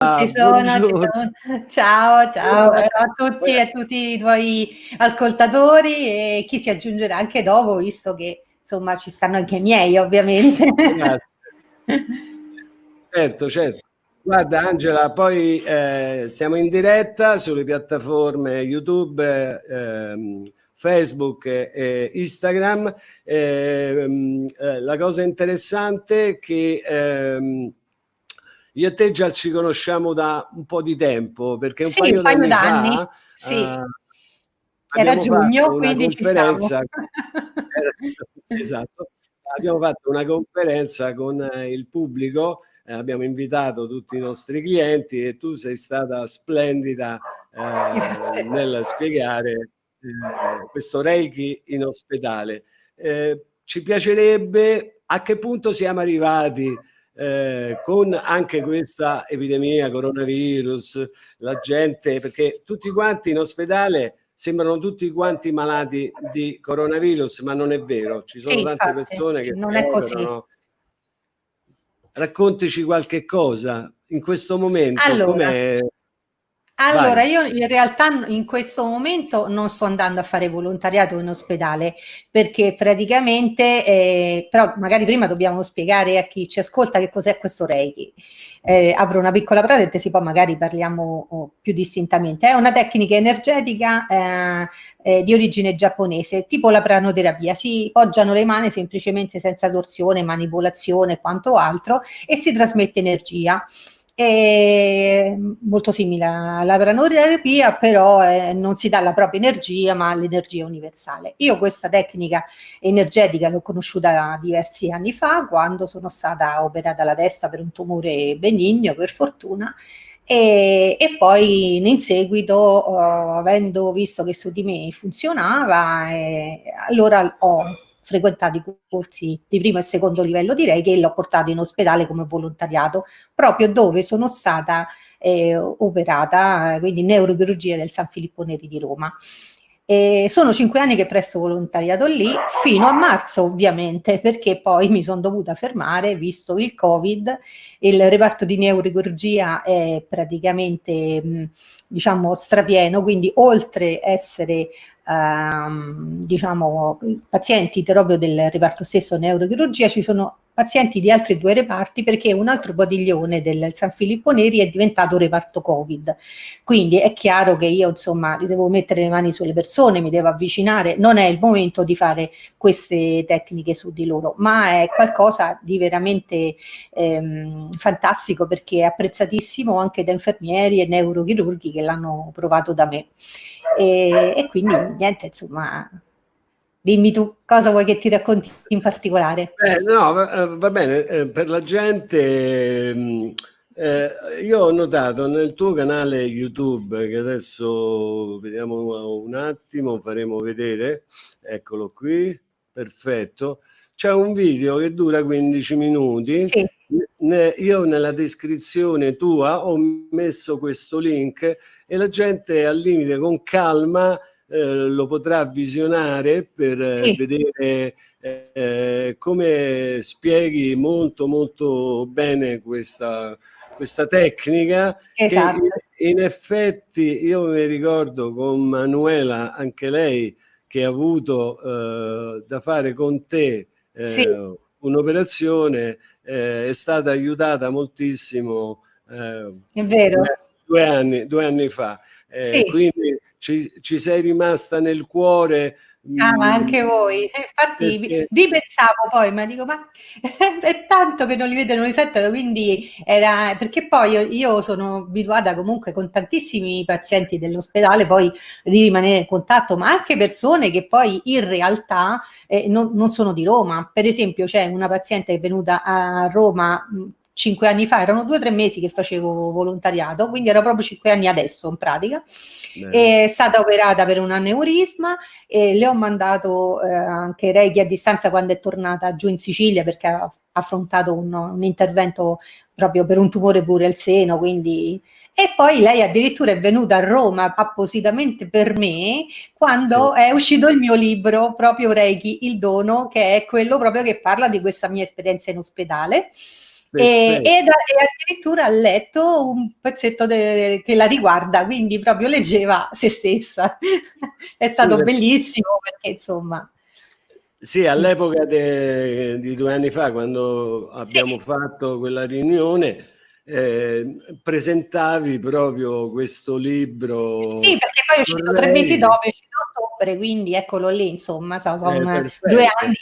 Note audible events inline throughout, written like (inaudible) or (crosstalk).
Ci sono, ci sono. Ciao, ciao, ciao a tutti e a tutti i tuoi ascoltatori e chi si aggiungerà anche dopo, visto che insomma ci stanno anche i miei, ovviamente. Grazie. certo, certo. Guarda Angela, poi eh, siamo in diretta sulle piattaforme YouTube, eh, Facebook e Instagram. Ehm, eh, la cosa interessante è che ehm, io e te già ci conosciamo da un po' di tempo, perché un sì, paio, un paio d'anni fa, sì. uh, era giugno, quindi conferenza, (laughs) esatto, abbiamo fatto una conferenza con eh, il pubblico, eh, abbiamo invitato tutti i nostri clienti e tu sei stata splendida eh, nel spiegare eh, questo Reiki in ospedale. Eh, ci piacerebbe a che punto siamo arrivati eh, con anche questa epidemia coronavirus, la gente, perché tutti quanti in ospedale sembrano tutti quanti malati di coronavirus, ma non è vero, ci sono sì, tante infatti, persone che non è così. Raccontici qualche cosa in questo momento, allora, com'è allora, Vai. io in realtà in questo momento non sto andando a fare volontariato in ospedale perché praticamente, eh, però magari prima dobbiamo spiegare a chi ci ascolta che cos'è questo Reiki. Eh, apro una piccola parentesi, poi magari parliamo oh, più distintamente. È una tecnica energetica eh, eh, di origine giapponese, tipo la pranoterapia. Si poggiano le mani semplicemente senza torsione, manipolazione e quanto altro e si trasmette energia è molto simile alla pranoterapia, però eh, non si dà la propria energia, ma l'energia universale. Io questa tecnica energetica l'ho conosciuta diversi anni fa, quando sono stata operata alla testa per un tumore benigno, per fortuna, e, e poi in seguito, oh, avendo visto che su di me funzionava, eh, allora ho frequentato i corsi di primo e secondo livello direi che l'ho portato in ospedale come volontariato, proprio dove sono stata eh, operata, quindi neurochirurgia del San Filippo Neri di Roma. E sono cinque anni che presto volontariato lì, fino a marzo ovviamente, perché poi mi sono dovuta fermare, visto il Covid, il reparto di neurochirurgia è praticamente, diciamo, strapieno, quindi oltre essere ehm, diciamo, pazienti proprio del reparto stesso neurochirurgia, ci sono pazienti di altri due reparti perché un altro padiglione del San Filippo Neri è diventato reparto Covid. Quindi è chiaro che io insomma devo mettere le mani sulle persone, mi devo avvicinare, non è il momento di fare queste tecniche su di loro, ma è qualcosa di veramente ehm, fantastico perché è apprezzatissimo anche da infermieri e neurochirurghi che l'hanno provato da me. E, e quindi niente, insomma, Dimmi tu, cosa vuoi che ti racconti in particolare? Eh, no, va, eh, va bene, eh, per la gente, mm, eh, io ho notato nel tuo canale YouTube, che adesso vediamo un attimo, faremo vedere, eccolo qui, perfetto, c'è un video che dura 15 minuti, sì. io nella descrizione tua ho messo questo link e la gente al limite con calma eh, lo potrà visionare per eh, sì. vedere eh, come spieghi molto molto bene questa, questa tecnica esatto. che in effetti io mi ricordo con Manuela anche lei che ha avuto eh, da fare con te eh, sì. un'operazione è stata aiutata moltissimo è vero due anni, due anni fa sì. quindi ci, ci sei rimasta nel cuore. Ah, ma mm, anche voi. Infatti perché... vi pensavo poi, ma dico, ma (laughs) è tanto che non li vedo, non li sento, quindi era, perché poi io, io sono abituata comunque con tantissimi pazienti dell'ospedale poi di rimanere in contatto, ma anche persone che poi in realtà eh, non, non sono di Roma. Per esempio c'è una paziente che è venuta a Roma cinque anni fa, erano due o tre mesi che facevo volontariato, quindi era proprio cinque anni adesso in pratica. Bene. È stata operata per un aneurisma e le ho mandato eh, anche Reiki a distanza quando è tornata giù in Sicilia perché ha affrontato un, un intervento proprio per un tumore pure al seno, quindi e poi lei addirittura è venuta a Roma appositamente per me quando sì. è uscito il mio libro proprio Reiki, il dono, che è quello proprio che parla di questa mia esperienza in ospedale E, e, addirittura ha letto un pezzetto de, che la riguarda, quindi proprio leggeva se stessa. È stato sì, bellissimo perché insomma... Sì, all'epoca di due anni fa, quando abbiamo sì. fatto quella riunione, eh, presentavi proprio questo libro. Sì, perché poi è uscito tre mesi dopo, è uscito ottobre, quindi eccolo lì, insomma, sono eh, due anni.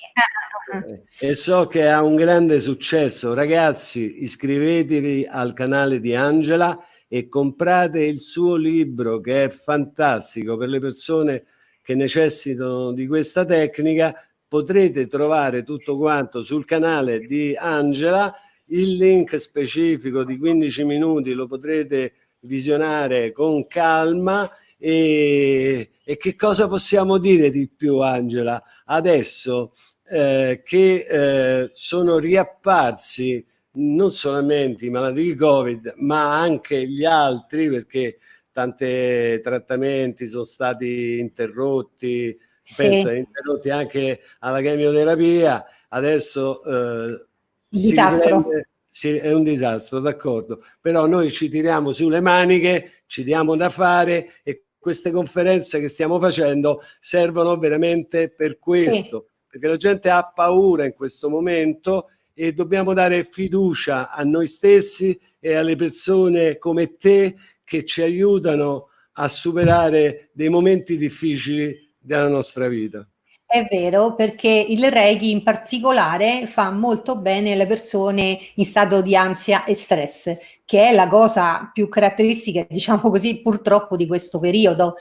E so che ha un grande successo. Ragazzi, iscrivetevi al canale di Angela e comprate il suo libro che è fantastico per le persone che necessitano di questa tecnica. Potrete trovare tutto quanto sul canale di Angela il link specifico di 15 minuti lo potrete visionare con calma e, e che cosa possiamo dire di più Angela? Adesso eh, che eh, sono riapparsi non solamente i malati di Covid ma anche gli altri perché tanti trattamenti sono stati interrotti, sì. pensa interrotti anche alla chemioterapia, adesso eh. Riprende, si, è un disastro, d'accordo, però noi ci tiriamo sulle maniche, ci diamo da fare e queste conferenze che stiamo facendo servono veramente per questo, sì. Perché la gente ha paura in questo momento e dobbiamo dare fiducia a noi stessi e alle persone come te che ci aiutano a superare dei momenti difficili della nostra vita. È vero, perché il Reiki in particolare fa molto bene alle persone in stato di ansia e stress, che è la cosa più caratteristica, (laughs) diciamo così, purtroppo di questo periodo.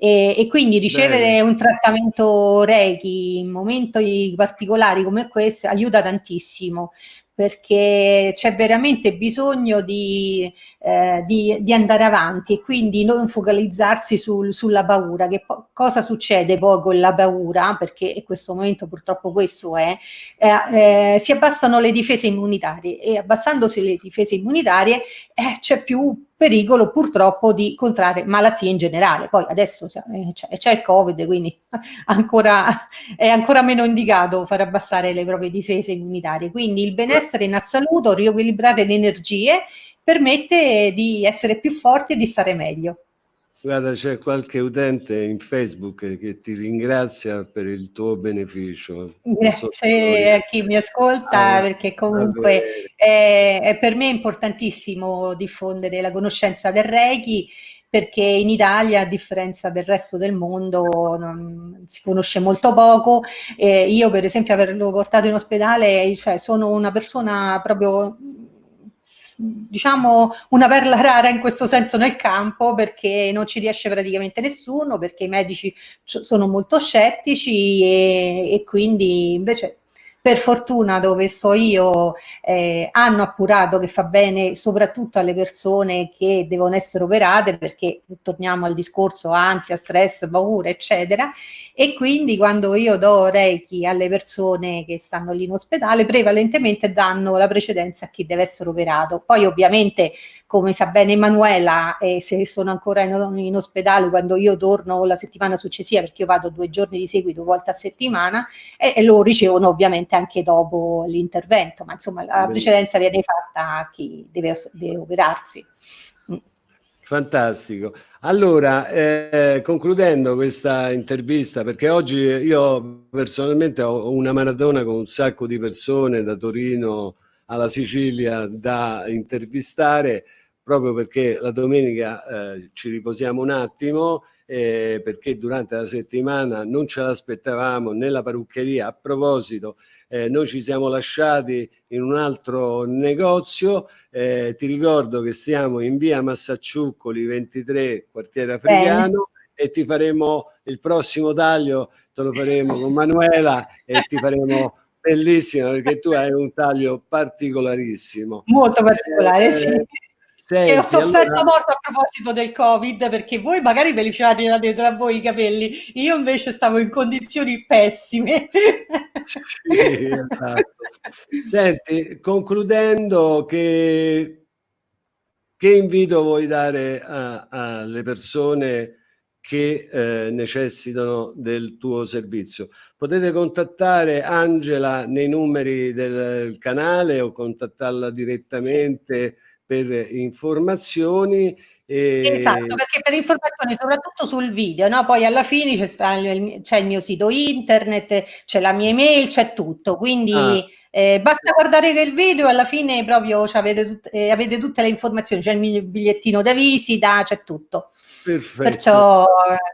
E, e quindi ricevere bene. un trattamento Reiki in momenti particolari come questo aiuta tantissimo perché c'è veramente bisogno di, eh, di, di, andare avanti e quindi non focalizzarsi sul, sulla paura. Che cosa succede poi con la paura? Perché in questo momento purtroppo questo è, eh, eh, si abbassano le difese immunitarie e abbassandosi le difese immunitarie eh, c'è più pericolo purtroppo di contrarre malattie in generale. Poi adesso eh, c'è il Covid, quindi (laughs) ancora, è ancora meno indicato far abbassare le proprie difese immunitarie. Quindi il benessere in assoluto, riequilibrare le energie, permette di essere più forti e di stare meglio. Guarda, c'è qualche utente in Facebook che ti ringrazia per il tuo beneficio. Grazie a chi mi ascolta, ah, perché comunque è, è, per me importantissimo diffondere la conoscenza del Reiki, perché in Italia, a differenza del resto del mondo, non, si conosce molto poco. Eh, io, per esempio, averlo portato in ospedale, cioè, sono una persona proprio diciamo una perla rara in questo senso nel campo perché non ci riesce praticamente nessuno, perché i medici sono molto scettici e, e quindi invece per fortuna dove sto io eh, hanno appurato che fa bene soprattutto alle persone che devono essere operate perché torniamo al discorso ansia, stress, paura eccetera. E quindi quando io do Reiki alle persone che stanno lì in ospedale prevalentemente danno la precedenza a chi deve essere operato. Poi ovviamente come sa bene Emanuela eh, se sono ancora in, in ospedale quando io torno la settimana successiva perché io vado due giorni di seguito volte a settimana e, e lo ricevono ovviamente anche dopo l'intervento, ma insomma la precedenza viene fatta a chi deve, deve operarsi. Mm. Fantastico. Allora, eh, concludendo questa intervista, perché oggi io personalmente ho una maratona con un sacco di persone da Torino alla Sicilia da intervistare, proprio perché la domenica eh, ci riposiamo un attimo eh, perché durante la settimana non ce l'aspettavamo nella parruccheria. A proposito, eh, noi ci siamo lasciati in un altro negozio, eh, ti ricordo che siamo in via Massacciuccoli 23, quartiere africano, e ti faremo il prossimo taglio, te lo faremo con Manuela e ti faremo bellissimo perché tu hai un taglio particolarissimo. Molto particolare, eh, sì. Senti, e ho sofferto allora... molto a proposito del Covid, perché voi magari ve li c'avete dietro a voi i capelli, io invece stavo in condizioni pessime. Sì, esatto. (laughs) Senti, concludendo, che, che invito vuoi dare alle persone che eh, necessitano del tuo servizio. Potete contattare Angela nei numeri del canale o contattarla direttamente. Per informazioni Esatto, perché per informazioni soprattutto sul video, no? poi alla fine c'è il, il, mio sito internet, c'è la mia email, c'è tutto, quindi ah. Eh, basta guardare il video e alla fine proprio avete, tut eh, avete, tutte le informazioni, c'è il mio bigliettino da visita, c'è tutto. Perfetto. Perciò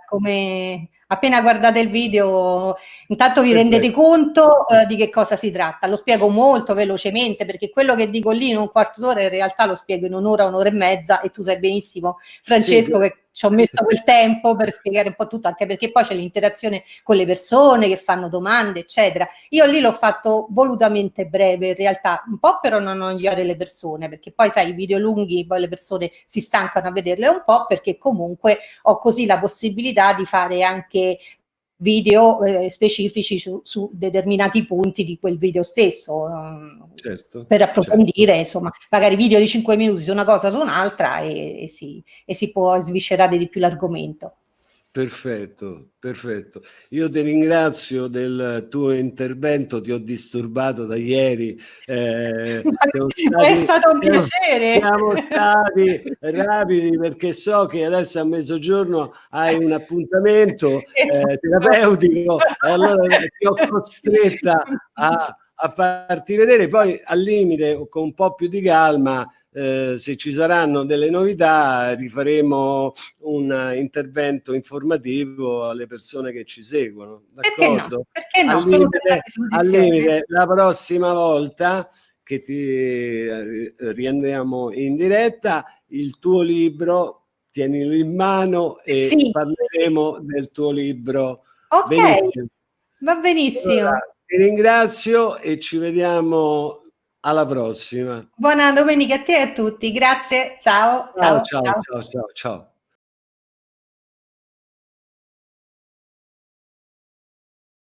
come appena guardate il video intanto vi Perfetto. rendete conto eh, di che cosa si tratta lo spiego molto velocemente perché quello che dico lì in un quarto d'ora in realtà lo spiego in un'ora un'ora e mezza e tu sai benissimo Francesco sì, che ci ho messo quel (laughs) tempo per spiegare un po' tutto, anche perché poi c'è l'interazione con le persone che fanno domande, eccetera. Io lì l'ho fatto volutamente breve, in realtà, un po' per non annoiare le persone, perché poi sai, i video lunghi, poi le persone si stancano a vederle un po', perché comunque ho così la possibilità di fare anche video eh, specifici su, su, determinati punti di quel video stesso certo, per approfondire certo. insomma magari video di 5 minuti su una cosa su un'altra e, e, si, e si può sviscerare di più l'argomento Perfetto, perfetto. Io ti ringrazio del tuo intervento, ti ho disturbato da ieri. Eh, stati, è stato un piacere. Siamo stati (laughs) rapidi perché so che adesso a mezzogiorno hai un appuntamento (laughs) eh, terapeutico e allora ti ho (laughs) costretta a, a farti vedere, poi al limite con un po' più di calma eh, se ci saranno delle novità rifaremo un intervento informativo alle persone che ci seguono. D'accordo? Perché no? Perché no? Al limite, al limite, la prossima volta che ti eh, riandiamo in diretta, il tuo libro tienilo in mano e sì, parleremo sì. del tuo libro. Ok, benissimo. va benissimo. Allora, ti ringrazio e ci vediamo alla prossima. Buona domenica a te e a tutti. Grazie. Ciao. Ciao, ciao, ciao, ciao. ciao. ciao.